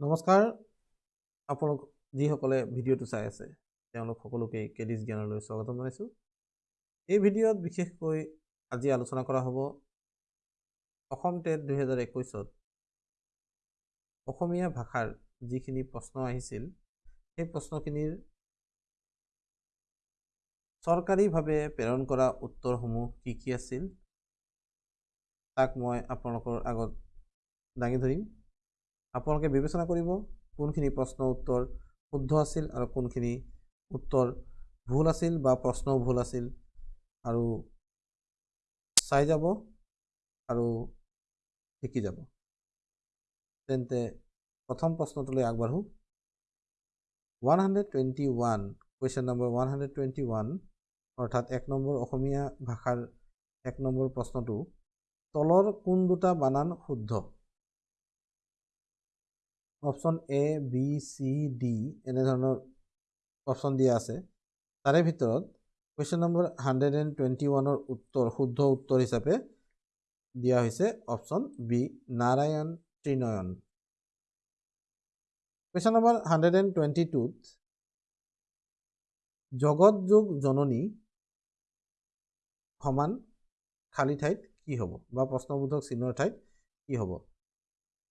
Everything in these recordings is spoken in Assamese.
নমস্কাৰ। আপোনালোক যিসকলে ভিডিঅ'টো চাই আছে তেওঁলোক সকলোকে কেডিছ জ্ঞানলৈ স্বাগতম জনাইছোঁ। এই ভিডিঅ'ত বিশেষকৈ আজি আলোচনা কৰা হ'ব অসম টেট দুহেজাৰ একৈছত অসমীয়া ভাষাৰ যিখিনি প্ৰশ্ন আহিছিল সেই প্ৰশ্নখিনিৰ চৰকাৰীভাৱে প্ৰেৰণ কৰা উত্তৰসমূহ কি কি আছিল তাক মই আপোনালোকৰ আগত দাঙি ধৰিম। আপোনালোকে বিবেচনা কৰিব কোনখিনি প্ৰশ্ন উত্তৰ শুদ্ধ আছিল আৰু কোনখিনি উত্তৰ ভুল আছিল বা প্ৰশ্নও ভুল আছিল। আৰু চাই যাব আৰু শিকি যাব। তেন্তে প্ৰথম প্ৰশ্নটোলৈ আগবাঢ়োঁ। One hundred twenty one question number one hundred twenty one অৰ্থাৎ এক নম্বৰ অসমীয়া ভাষাৰ এক নম্বৰ প্ৰশ্নটো তলৰ কোন দুটা বানান শুদ্ধ? Option A B C D এনেধৰণৰ অপশ্যন দিয়া আছে। তাৰে ভিতৰত question number hundred and twenty ওৱানৰ উত্তৰ শুদ্ধ উত্তৰ হিচাপে দিয়া হৈছে অপশ্যন বি নাৰায়ণ Trinayan. Question number hundred and twenty টুত জগত যোগ জননী সমান খালী ঠাইত কি হ'ব বা প্ৰশ্নবোধক চিহ্নৰ ঠাইত কি হ'ব?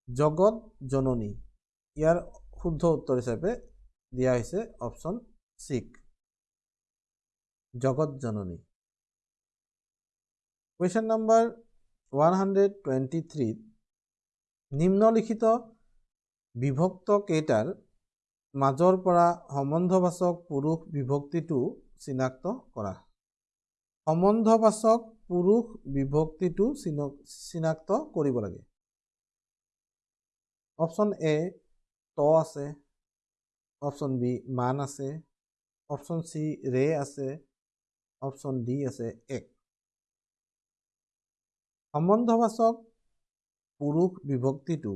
জগত জননী। ইয়াৰ শুদ্ধ উত্তৰ হিচাপে দিয়া হৈছে অপশ্যন চিক। জগত জননী। Question number one hundred twenty থ্ৰীত নিম্নলিখিত বিভক্ত কেইটাৰ মাজৰ পৰা সম্বন্ধবাচক পুৰুষ বিভক্তিটো চিনাক্ত কৰা। সম্বন্ধবাচক পুৰুষ বিভক্তিটো চিনাক্ত কৰিব লাগে। অপশ্যন এ ত আছে অপশ্যন বি মান আছে অপশ্যন চি ৰে আছে অপশ্যন ডি আছে এক সম্বন্ধবাচক পুৰুষ বিভক্তিটো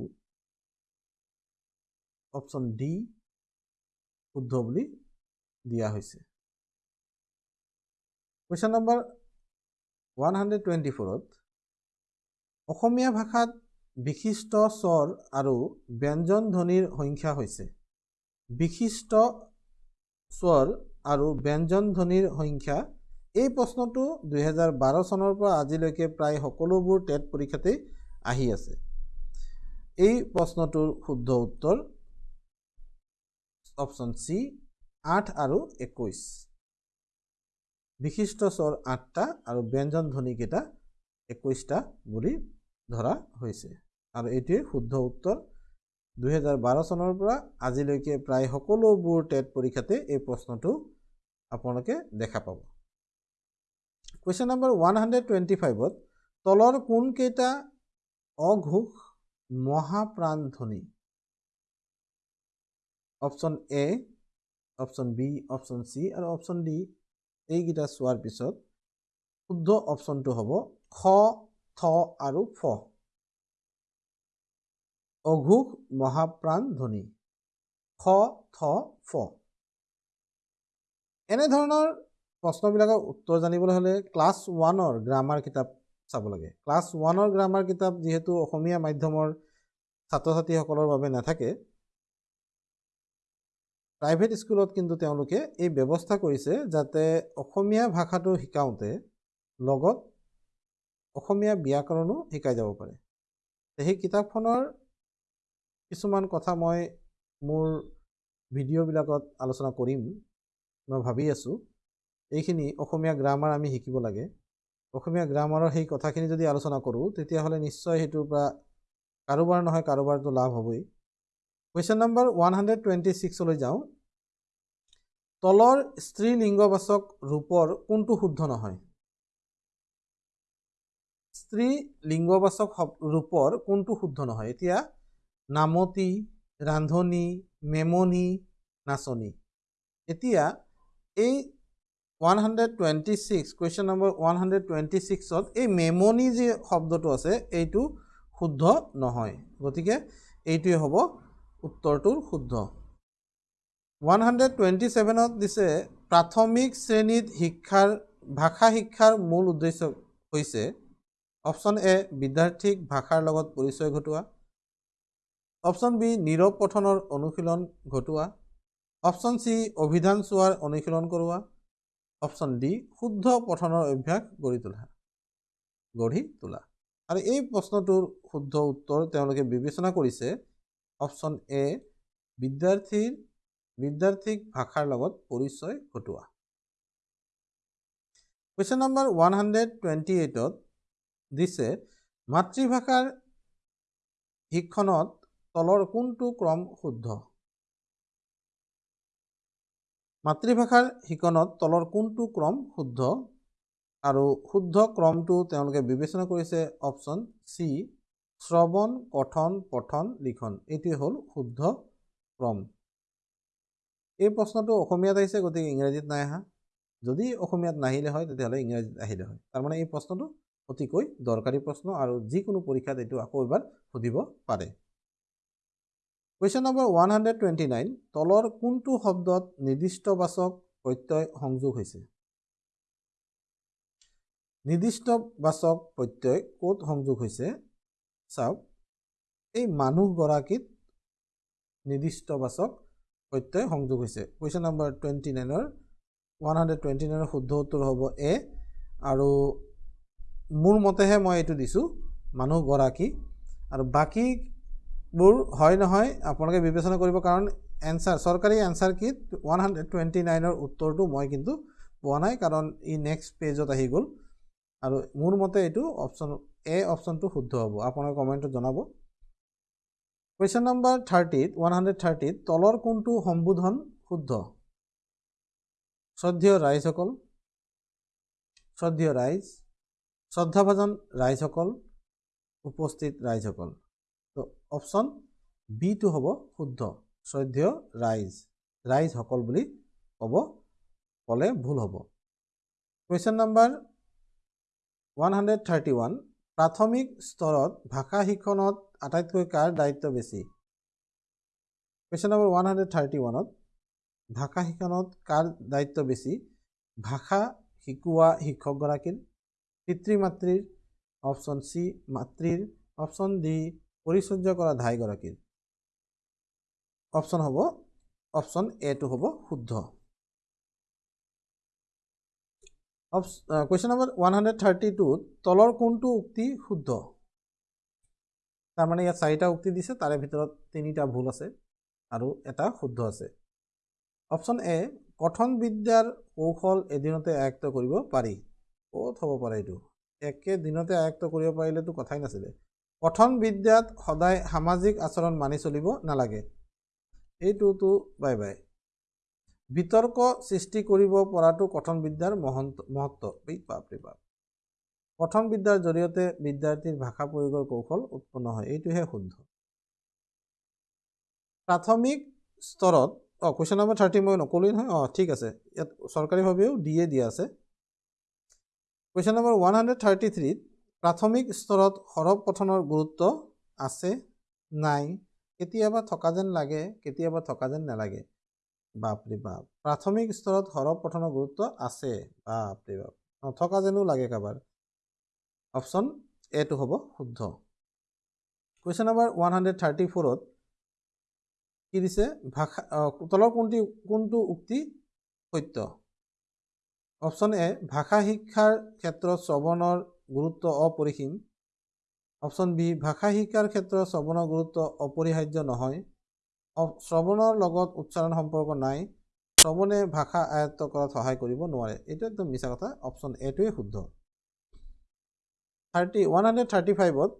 অপশ্যন ডি শুদ্ধ বুলি দিয়া হৈছে question number one hundred twenty ফ'ৰত অসমীয়া ভাষাত বিশিষ্ট স্বৰ আৰু ব্যঞ্জন ধ্বনিৰ সংখ্যা হৈছে। বিশিষ্ট স্বৰ আৰু ব্যঞ্জন ধ্বনিৰ সংখ্যা। এই প্ৰশ্নটো দুহেজাৰ বাৰ চনৰ পৰা আজিলৈকে প্ৰায় সকলোবোৰ টেট পৰীক্ষাতেই আহি আছে। এই প্ৰশ্নটোৰ শুদ্ধ উত্তৰ অপশ্যন চি আঠ আৰু একৈছ বিশিষ্ট স্বৰ আঠটা আৰু ব্যঞ্জন ধ্বনিকেইটা একৈছটা বুলি ধৰা হৈছে। আৰু এইটোৱে শুদ্ধ উত্তৰ। দুহেজাৰ বাৰ চনৰ পৰা আজিলৈকে প্ৰায় সকলোবোৰ টেট পৰীক্ষাতে এই প্ৰশ্নটো আপোনালোকে দেখা পাব। Question number one hundred twenty ফাইভত তলৰ কোনকেইটা অঘোষ মহাপ্ৰাণ ধ্বনি option A option B option C আৰু অপশ্যন ডি এইকেইটা চোৱাৰ পিছত শুদ্ধ অপশ্যনটো হ'ব খ থ আৰু ফ। অঘোষ মহাপ্ৰাণ ধ্বনি। খ থ ফ। এনেধৰণৰ প্ৰশ্নবিলাকৰ উত্তৰ জানিবলৈ হ'লে ক্লাছ ওৱানৰ গ্ৰামাৰ কিতাপ চাব লাগে। ক্লাছ ওৱানৰ গ্ৰামাৰ কিতাপ যিহেতু অসমীয়া মাধ্যমৰ ছাত্ৰ ছাত্ৰীসকলৰ বাবে নাথাকে প্ৰাইভেট স্কুলত কিন্তু তেওঁলোকে এই ব্যৱস্থা কৰিছে যাতে অসমীয়া ভাষাটো শিকাওঁতে লগত অসমীয়া ব্যাকৰণো শিকাই যাব পাৰে। সেই কিতাপখনৰ কিছুমান কথা মই মোৰ ভিডিঅ'বিলাকত আলোচনা কৰিম মই ভাবি আছোঁ। এইখিনি অসমীয়া গ্ৰামাৰ আমি শিকিব লাগে। অসমীয়া গ্ৰামাৰৰ সেই কথাখিনি যদি আলোচনা কৰোঁ তেতিয়াহ'লে নিশ্চয় সেইটোৰ পৰা কাৰোবাৰ নহয় কাৰোবাৰটো লাভ হ'বই। Question number one hundred twenty ছিক্সলৈ যাওঁ। তলৰ স্ত্ৰী লিংগবাচক ৰূপৰ কোনটো শুদ্ধ নহয়? স্ত্ৰী লিংগবাচক ৰূপৰ কোনটো শুদ্ধ নহয়? এতিয়া নামতি ৰান্ধনি মেমনি নাচনি। এতিয়া এই one hundred twenty six question number one hundred twenty ছিক্সত এই মেমনি যি শব্দটো আছে এইটো শুদ্ধ নহয়। গতিকে এইটোৱে হ'ব উত্তৰটোৰ শুদ্ধ। ওৱান হাণ্ড্ৰেড টুৱেণ্টি ছেভেনত দিছে প্ৰাথমিক শ্ৰেণীত শিক্ষাৰ ভাষা শিক্ষাৰ মূল উদ্দেশ্য হৈছে অপশ্যন এ বিদ্যাৰ্থীক ভাষাৰ লগত পৰিচয় ঘটোৱা। অপশ্যন বি নীৰৱ পঠনৰ অনুশীলন ঘটোৱা। অপশ্যন চি অভিধান চোৱাৰ অনুশীলন কৰোৱা। অপশ্যন ডি শুদ্ধ পঠনৰ অভ্যাস গঢ়ি তোলা। গঢ়ি তোলা। আৰু এই প্ৰশ্নটোৰ শুদ্ধ উত্তৰ তেওঁলোকে বিবেচনা কৰিছে। অপশ্যন এ বিদ্যাৰ্থীৰ বিদ্যাৰ্থীক ভাষাৰ লগত পৰিচয় ঘটোৱা। Question number one hundred twenty এইটত দিছে মাতৃভাষাৰ শিক্ষণত তলৰ কোনটো ক্ৰম শুদ্ধ? মাতৃভাষাৰ শিকণত তলৰ কোনটো ক্ৰম শুদ্ধ? আৰু শুদ্ধ ক্ৰমটো তেওঁলোকে বিবেচনা কৰিছে অপশ্যন চি শ্ৰৱণ কথন পঠন লিখন। এইটোৱে হ'ল শুদ্ধ ক্ৰম। এই প্ৰশ্নটো অসমীয়াত আহিছে গতিকে ইংৰাজীত নাই অহা। যদি অসমীয়াত নাহিলে হয় তেতিয়াহ'লে ইংৰাজীত আহিলে হয়। তাৰমানে এই প্ৰশ্নটো অতিকৈ দৰকাৰী প্ৰশ্ন আৰু যিকোনো পৰীক্ষাত এইটো আকৌ এবাৰ সুধিব পাৰে। Question number one hundred twenty nine তলৰ কোনটো শব্দত নিৰ্দিষ্টবাচক প্ৰত্যয় সংযোগ হৈছে? নিৰ্দিষ্টবাচক প্ৰত্যয় ক'ত সংযোগ হৈছে? চাওক এই মানুহগৰাকীত নিৰ্দিষ্টবাচক প্ৰত্যয় সংযোগ হৈছে। কুৱেশ্যন নম্বৰ টুৱেণ্টি নাইনৰ ওৱান হাণ্ড্ৰেড টুৱেণ্টি নাইনৰ শুদ্ধ উত্তৰ হ'ব এ আৰু মোৰ মতেহে মই এইটো দিছোঁ মানুহগৰাকী। আৰু বাকীবোৰ হয় নহয় আপোনালোকে বিবেচনা কৰিব কাৰণ এনচাৰ চৰকাৰী এনচাৰ কিট ওৱান হাণ্ড্ৰেড টুৱেণ্টি নাইনৰ উত্তৰটো মই কিন্তু পোৱা নাই কাৰণ ই নেক্সট পেজত আহি গ'ল। আৰু মোৰ মতে এইটো অপশ্যন এ অপশ্যনটো শুদ্ধ হ'ব আপোনালোকে কমেণ্টত জনাব। কুৱেশ্যন নম্বৰ থাৰ্টিত ওৱান হাণ্ড্ৰেড থাৰ্টিত তলৰ কোনটো সম্বোধন শুদ্ধ? শ্ৰদ্ধেয় ৰাইজসকল শ্ৰদ্ধেয় ৰাইজ। শ্ৰদ্ধাভাজন ৰাইজসকল উপস্থিত ৰাইজসকল। তো অপশ্যন বিটো হ'ব শুদ্ধ শ্ৰদ্ধেয় ৰাইজ ৰাইজসকল বুলি ক'ব ক'লে ভুল হ'ব। Question number one hundred thirty one প্ৰাথমিক স্তৰত ভাষা শিক্ষণত আটাইতকৈ কাৰ দায়িত্ব বেছি? Question number one hundred thirty ওৱানত ভাষা শিক্ষণত কাৰ দায়িত্ব বেছি? ভাষা শিকোৱা শিক্ষকগৰাকীৰ পিতৃ মাতৃৰ অপশ্যন চি মাতৃৰ অপশ্যন ডি পৰিচৰ্যা কৰা ধাইগৰাকীৰ অপশ্যন হ'ব অপশ্যন এটো হ'ব শুদ্ধ। Question number one hundred thirty টুত তলৰ কোনটো উক্তি শুদ্ধ? তাৰমানে ইয়াত চাৰিটা উক্তি দিছে তাৰে ভিতৰত তিনিটা ভুল আছে আৰু এটা শুদ্ধ আছে। অপশ্যন এ কথন বিদ্যাৰ কৌশল এদিনতে আয়ত্ব কৰিব পাৰি। ক'ত হ'ব পাৰে এইটো? একেদিনতে আয়ত্ব কৰিব পাৰিলেতো কথাই নাছিলে। কথন বিদ্যাত সদায় সামাজিক আচৰণ মানি চলিব নালাগে। এইটোতো বাই বাই। বিতৰ্ক সৃষ্টি কৰিব পৰাটো কথন বিদ্যাৰ মহন্ত মহত্ব। বাপৰে বাপ। কথন বিদ্যাৰ জৰিয়তে বিদ্যাৰ্থীৰ ভাষা প্ৰয়োগৰ কৌশল উৎপন্ন হয়। এইটোহে শুদ্ধ। প্ৰাথমিক স্তৰত অঁ কুৱেশ্যন নম্বৰ থাৰ্টি মই নকলোৱেই নহয়। অঁ ঠিক আছে। ইয়াত চৰকাৰীভাৱেও দিয়ে দিয়া আছে। Question number one hundred thirty থ্ৰীত প্ৰাথমিক স্তৰত সৰব পঠনৰ গুৰুত্ব আছে নাই? কেতিয়াবা থকা যেন লাগে কেতিয়াবা থকা যেন নালাগে। বাপৰে বাপ প্ৰাথমিক স্তৰত সৰব পঠনৰ গুৰুত্ব আছে। বাপৰে বাপ নথকা যেনো লাগে কাৰোবাৰ। অপশ্যন এটো হ'ব শুদ্ধ। Question number one hundred thirty ফ'ৰত কি দিছে? ভাষা তলৰ কোনটি কোনটো উক্তি সত্য? অপশ্যন এ ভাষা শিক্ষাৰ ক্ষেত্ৰত শ্ৰৱণৰ গুৰুত্ব অপৰিসীম। অপশ্যন বি ভাষা শিক্ষাৰ ক্ষেত্ৰত শ্ৰৱণৰ গুৰুত্ব অপৰিহাৰ্য নহয়। শ্ৰৱণৰ লগত উচ্চাৰণ সম্পৰ্ক নাই। শ্ৰৱণে ভাষা আয়ত্ত কৰাত সহায় কৰিব নোৱাৰে। এইটো একদম মিছা কথা। অপশ্যন এটোৱে শুদ্ধ। থাৰ্টি ওৱান হাণ্ড্ৰেড থাৰ্টি ফাইভত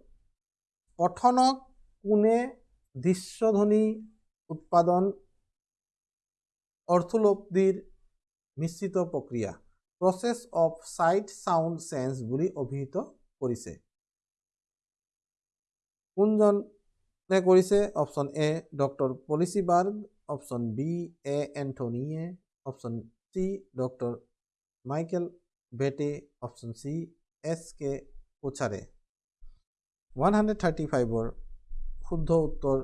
পঠনক কোনে দৃশ্যধ্বনি উৎপাদন অৰ্থোলব্ধিৰ মিশ্ৰিত প্ৰক্ৰিয়া? Process of sight sound change বুলি অভিহিত কৰিছে। কোনজনে কৰিছে? অপশ্যন এ, ডক্টৰ পলিচিবাৰ্গ অপশ্যন বি, এ এণ্টনিয়ে অপশ্যন চি, ডক্টৰ মাইকেল বেটে অপশ্যন চি, এছ, কে কোচাৰে ওৱান হাণ্ড্ৰেড থাৰ্টি ফাইভৰ শুদ্ধ উত্তৰ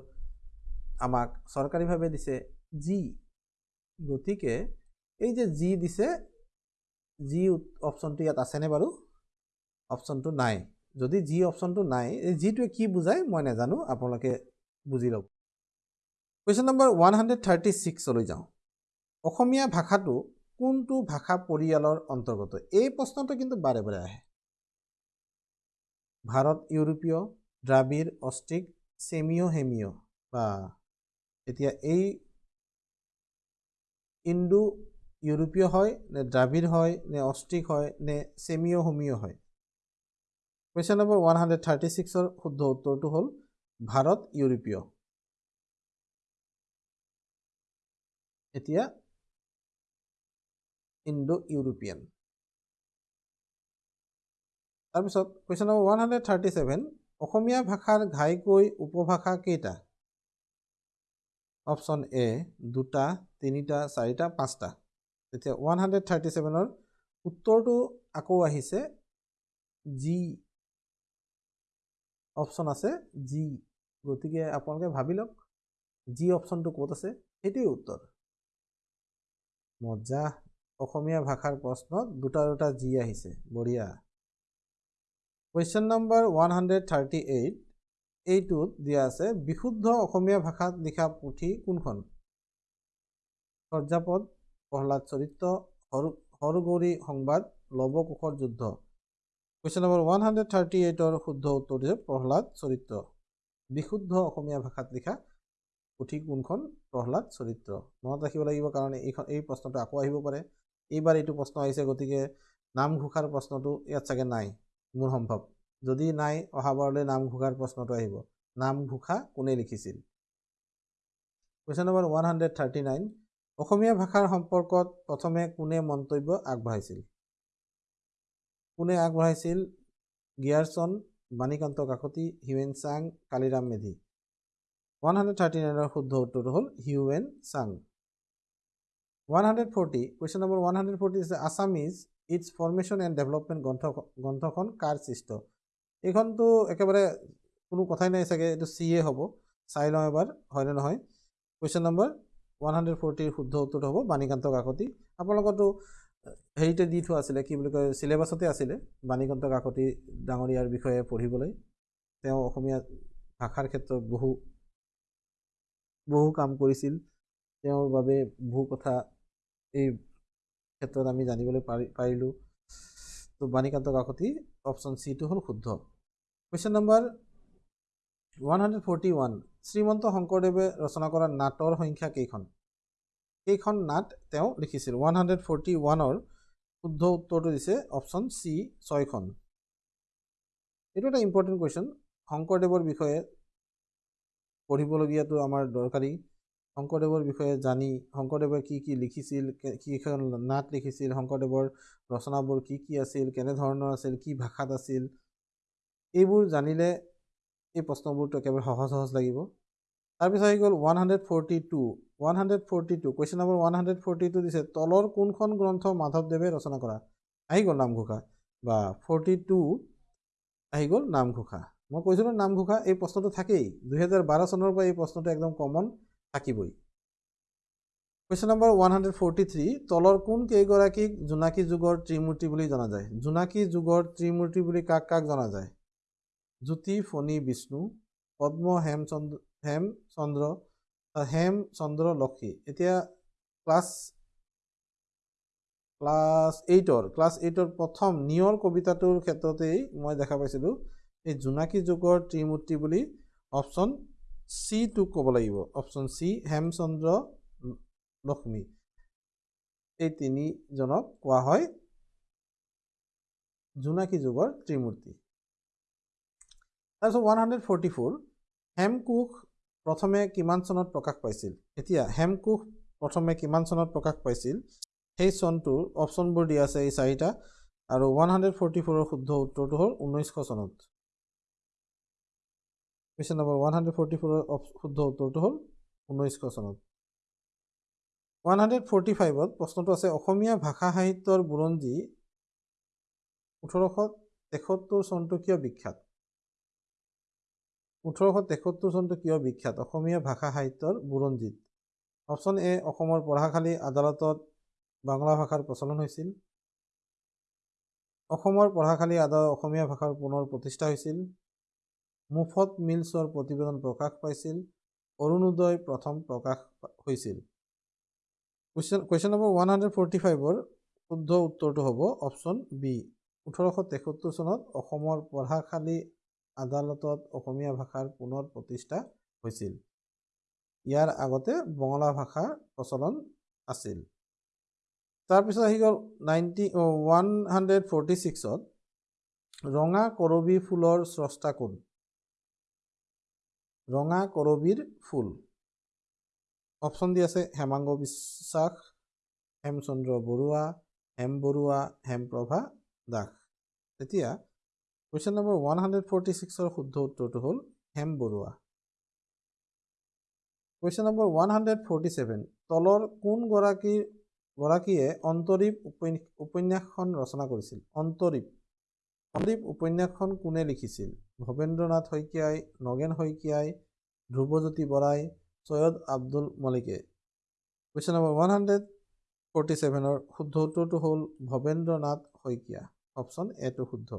আমাক চৰকাৰীভাৱে দিছে জি। গতিকে এই যে জি দিছে জি অপশ্যনটো ইয়াত আছেনে বাৰু? অপশ্যনটো নাই। যদি জি অপশ্যনটো নাই জিটোৱে কি বুজায় মই নাজানো আপোনালোকে বুজি ল'ব question number one hundred thirty ছিক্সলৈ যাওঁ। অসমীয়া ভাষাটো কোনটো ভাষা পৰিয়ালৰ অন্তৰ্গত? এই প্ৰশ্নটো কিন্তু বাৰে বাৰে আহে। ভাৰত ইউৰোপীয় দ্ৰাবিড় অষ্ট্ৰিক ছেমিঅ' হেমিঅ' বা এতিয়া এই ইণ্ডো ইউৰোপীয় হয় নে দ্ৰাবিড় হয় নে অষ্ট্ৰিক হয় নে ছেমিঅ' হোমিঅ' হয়? Question number one hundred thirty ছিক্সৰ শুদ্ধ উত্তৰটো হ'ল ভাৰত ইউৰোপীয়। এতিয়া ইণ্ডো ইউৰোপিয়ান তাৰপিছত question number one hundred thirty seven Asomiya ভাষাৰ ঘাইকৈ উপভাষা কেইটা? অপশ্যন এ দুটা তিনিটা চাৰিটা পাঁচটা। এতিয়া ওৱান হাণ্ড্ৰেড থাৰ্টি ছেভেনৰ উত্তৰটো আকৌ আহিছে জি অপশ্যন আছে জি গতিকে আপোনালোকে ভাবি লওক জি অপশ্যনটো ক'ত আছে সেইটোৱে উত্তৰ। মজা অসমীয়া ভাষাৰ প্ৰশ্নত দুটা দুটা জি আহিছে বঢ়িয়া। Question number one hundred thirty eight এইটোত দিয়া আছে বিশুদ্ধ অসমীয়া ভাষাত লিখা পুথি কোনখন? চৰ্যাপদ প্ৰহ্লাদ চৰিত্ৰ হৰ হৰগৌৰী সংবাদ লৱকুশৰ যুদ্ধ। Question number one hundred thirty এইটৰ শুদ্ধ উত্তৰ দিছে প্ৰহ্লাদ চৰিত্ৰ। বিশুদ্ধ অসমীয়া ভাষাত লিখা পুথি কোনখন? প্ৰহ্লাদ চৰিত্ৰ। মনত ৰাখিব লাগিব কাৰণ এইখন এই প্ৰশ্নটো আকৌ আহিব পাৰে। এইবাৰ এইটো প্ৰশ্ন আহিছে গতিকে নামঘোষাৰ প্ৰশ্নটো ইয়াত চাগে নাই। মোৰ সম্ভৱ। যদি নাই অহাবাৰলৈ নামঘোষাৰ প্ৰশ্নটো আহিব। নামঘোষা কোনে লিখিছিল? Question number one hundred thirty nine Asomiya ভাষাৰ সম্পৰ্কত প্ৰথমে কোনে মন্তব্য আগবঢ়াইছিল? কোনে আগবঢ়াইছিল? গিয়াৰচন Banikanta Kakati Hiuen Tsang Kaliram Medhi. One hundred thirty নাইনৰ শুদ্ধ উত্তৰটো হ'ল Hiuen Tsang. One hundred forty question number one hundred forty আছে Assamese its formation and development গ্ৰন্থ গ্ৰন্থখন কাৰ সৃষ্ট? এইখনতো একেবাৰে কোনো কথাই নাই চাগে এইটো চি এ হ'ব। চাই লওঁ এবাৰ হয়নে নহয়? কুৱেশ্যন নম্বৰ ওৱান হাণ্ড্ৰেড ফৰ্টিৰ শুদ্ধ উত্তৰটো হ'ব বাণীকান্ত কাকতি আপোনালোকৰতো হেৰিতে দি থোৱা আছিলে কি বুলি কয় চিলেবাছতে আছিলে বাণীকান্ত কাকতি ডাঙৰীয়াৰ বিষয়ে পঢ়িবলৈ। তেওঁ অসমীয়া ভাষাৰ ক্ষেত্ৰত বহু বহু কাম কৰিছিল। তেওঁৰ বাবে বহু কথা এই ক্ষেত্ৰত আমি জানিবলৈ পাৰি পাৰিলোঁ। তো বাণীকান্ত কাকতি অপশ্যন চিটো হ'ল শুদ্ধ। Question number one hundred forty one Srimanta শংকৰদেৱে ৰচনা কৰা নাটৰ সংখ্যা কেইখন? কেইখন নাট তেওঁ লিখিছিল। ওৱান হাণ্ড্ৰেড ফৰ্টি ওৱানৰ শুদ্ধ উত্তৰটো দিছে অপশ্যন চি ছয়খন। এইটো এটা ইম্পৰ্টেণ্ট কুৱেশ্যন শংকৰদেৱৰ বিষয়ে পঢ়িবলগীয়াটো আমাৰ দৰকাৰী। শংকৰদেৱৰ বিষয়ে জানি শংকৰদেৱে কি কি লিখিছিল কিখন নাট লিখিছিল শংকৰদেৱৰ ৰচনাবোৰ কি কি আছিল কেনেধৰণৰ আছিল কি ভাষাত আছিল এইবোৰ জানিলে এই প্ৰশ্নবোৰতো একেবাৰে সহজ সহজ লাগিব। তাৰপিছত আহি গ'ল one hundred forty two one hundred forty two question number one hundred forty two দিছে তলৰ কোনখন গ্ৰন্থ মাধৱদেৱে ৰচনা কৰা? আহি গ'ল নামঘোষা। বা ফৰ্টি টু আহি গ'ল নামঘোষা। মই কৈছিলোঁ নামঘোষা এই প্ৰশ্নটো থাকেই। দুহেজাৰ বাৰ চনৰ পৰা এই প্ৰশ্নটো একদম কমন থাকিবই। Question number one hundred forty three তলৰ কোন কেইগৰাকীক জোনাকী যুগৰ ত্ৰিমূৰ্তি বুলি জনা যায়? জোনাকী যুগৰ ত্ৰিমূৰ্তি বুলি কাক কাক জনা যায়? জ্যোতি ফণী বিষ্ণু পদ্ম হেমচন্দ্ৰ হেমচন্দ্ৰ হেম চন্দ্ৰ লক্ষী। এতিয়া ক্লাছ ক্লাছ এইটৰ ক্লাছ এইটৰ প্ৰথম নিয়ৰ কবিতাটোৰ ক্ষেত্ৰতেই মই দেখা পাইছিলোঁ এই জোনাকী যুগৰ ত্ৰিমূৰ্তি বুলি অপশ্যন চিটো ক'ব লাগিব অপশ্যন চি হেমচন্দ্ৰ লক্ষ্মী। এই তিনিজনক কোৱা হয় জোনাকী যুগৰ ত্ৰিমূৰ্তি। তাৰপিছত one hundred forty four Hemkosh প্ৰথমে কিমান চনত প্ৰকাশ পাইছিল? এতিয়া হেমকোষ প্ৰথমে কিমান চনত প্ৰকাশ পাইছিল? সেই চনটোৰ অপশ্যনবোৰ দিয়া আছে এই চাৰিটা আৰু ওৱান হাণ্ড্ৰেড ফৰ্টি ফ'ৰৰ শুদ্ধ উত্তৰটো হ'ল ঊনৈছশ চনত। Question number one hundred forty ফ'ৰৰ শুদ্ধ উত্তৰটো হ'ল ঊনৈছশ চনত। ওৱান হাণ্ড্ৰেড ফৰ্টি ফাইভত প্ৰশ্নটো আছে অসমীয়া ভাষা সাহিত্যৰ বুৰঞ্জী ওঠৰশ তেসত্তৰ চনটো কিয় বিখ্যাত? ওঠৰশ তেসত্তৰ চনটো কিয় বিখ্যাত? অসমীয়া ভাষা সাহিত্যৰ বুৰঞ্জীত। অপশ্যন এ অসমৰ পঢ়াশালী আদালতত বাংলা ভাষাৰ প্ৰচলন হৈছিল। অসমৰ পঢ়াশালী আদালত অসমীয়া ভাষাৰ পুনৰ প্ৰতিষ্ঠা হৈছিল। মুফত মিলছৰ প্ৰতিবেদন প্ৰকাশ পাইছিল। অৰুণোদয় প্ৰথম প্ৰকাশ হৈছিল। Question question number one hundred forty ফাইভৰ শুদ্ধ উত্তৰটো হ'ব অপশ্যন বি। ওঠৰশ তেসত্তৰ চনত অসমৰ পঢ়াশালী আদালতত অসমীয়া ভাষাৰ পুনৰ প্ৰতিষ্ঠা হৈছিল। ইয়াৰ আগতে বঙলা ভাষাৰ প্ৰচলন আছিল। তাৰপিছত আহি গ'ল নাইণ্টি ওৱান হাণ্ড্ৰেড ফৰ্টি ছিক্সত ৰঙা কৰবী ফুলৰ স্ৰষ্টা কোন? ৰঙা কৰবীৰ ফুল। অপশ্যন দি আছে হেমাংগ বিশ্বাস হেমচন্দ্ৰ বৰুৱা হেম বৰুৱা হেমপ্ৰভা দাস। এতিয়া question number one hundred forty ছিক্সৰ শুদ্ধ উত্তৰটো হ'ল Hem Barua. Question number one hundred forty seven তলৰ কোনগৰাকীৰ গৰাকীয়ে অন্তৰীপ উপন্যাস উপন্যাসখন ৰচনা কৰিছিল? অন্তৰীপ। অন্তৰীপ উপন্যাসখন কোনে লিখিছিল? ভৱেন্দ্ৰনাথ শইকীয়াই নগেন শইকীয়াই ধ্ৰুৱজ্যোতি বৰাই Syed Abdul মলিকে? Question number one hundred forty ছেভেনৰ শুদ্ধ উত্তৰটো হ'ল ভৱেন্দ্ৰনাথ শইকীয়া। অপশ্যন এটো শুদ্ধ।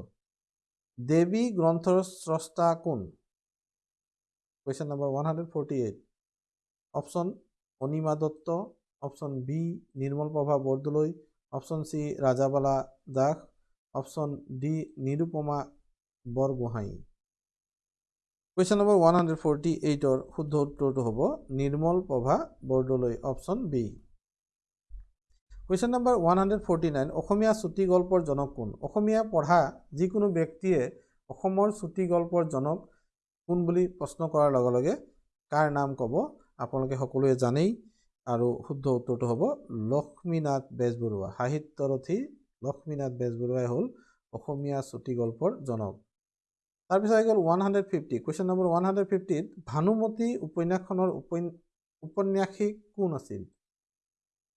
দেৱী গ্ৰন্থৰ স্ৰষ্টা কোন? Question number one hundred forty eight option Anima Dutta option B Nirmal Prabha Bordoloi option C Rajabala Das option D Nirupama Borgohain question number one hundred forty এইটৰ শুদ্ধ উত্তৰটো হ'ব Nirmal Prabha Bordoloi option B question number one hundred forty nine Asomiya চুটি গল্পৰ জনক কোন? অসমীয়া পঢ়া যিকোনো ব্যক্তিয়ে অসমৰ চুটি গল্পৰ জনক কোন বুলি প্ৰশ্ন কৰাৰ লগে লগে কাৰ নাম ক'ব? আপোনালোকে সকলোৱে জানেই আৰু শুদ্ধ উত্তৰটো হ'ব লক্ষ্মীনাথ বেজবৰুৱা। সাহিত্যৰথী লক্ষ্মীনাথ বেজবৰুৱাই হ'ল অসমীয়া চুটি গল্পৰ জনক। তাৰপিছত আহি গ'ল one hundred fifty question number one hundred ফিফটিত Bhanumati উপন্যাসখনৰ উপন উপন্যাসিক কোন আছিল?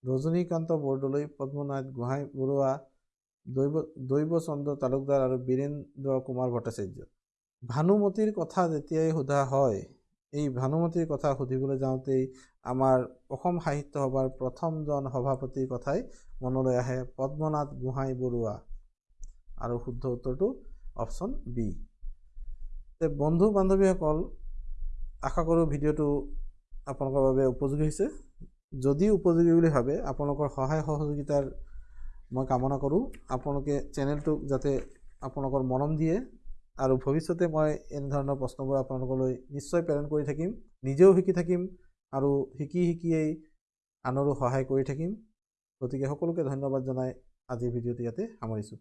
ৰজনীকান্ত বৰদলৈ পদ্মনাথ গোহাঁই বৰুৱা দৈৱ দৈৱচন্দ্ৰ তালুকদাৰ আৰু বীৰেন্দ্ৰ কুমাৰ ভট্টাচাৰ্য। ভানুমতীৰ কথা যেতিয়াই সোধা হয় এই ভানুমতীৰ কথা সুধিবলৈ যাওঁতেই আমাৰ অসম সাহিত্য সভাৰ প্ৰথমজন সভাপতিৰ কথাই মনলৈ আহে পদ্মনাথ গোহাঁই বৰুৱা। আৰু শুদ্ধ উত্তৰটো অপশ্যন বি। বন্ধু বান্ধৱীসকল আশা কৰোঁ ভিডিঅ'টো আপোনালোকৰ বাবে উপযোগী হৈছে। যদি উপযোগী বুলি ভাবে আপোনালোকৰ সহায় সহযোগিতাৰ মই কামনা কৰোঁ। আপোনালোকে চেনেলটোক যাতে আপোনালোকৰ মৰম দিয়ে আৰু ভৱিষ্যতে মই এনেধৰণৰ প্ৰশ্নবোৰ আপোনালোকলৈ নিশ্চয় প্ৰেৰণ কৰি থাকিম নিজেও শিকি থাকিম আৰু শিকি শিকিয়েই আনৰো সহায় কৰি থাকিম। গতিকে সকলোকে ধন্যবাদ জনাই আজিৰ ভিডিঅ'টো ইয়াতে সামৰিছোঁ।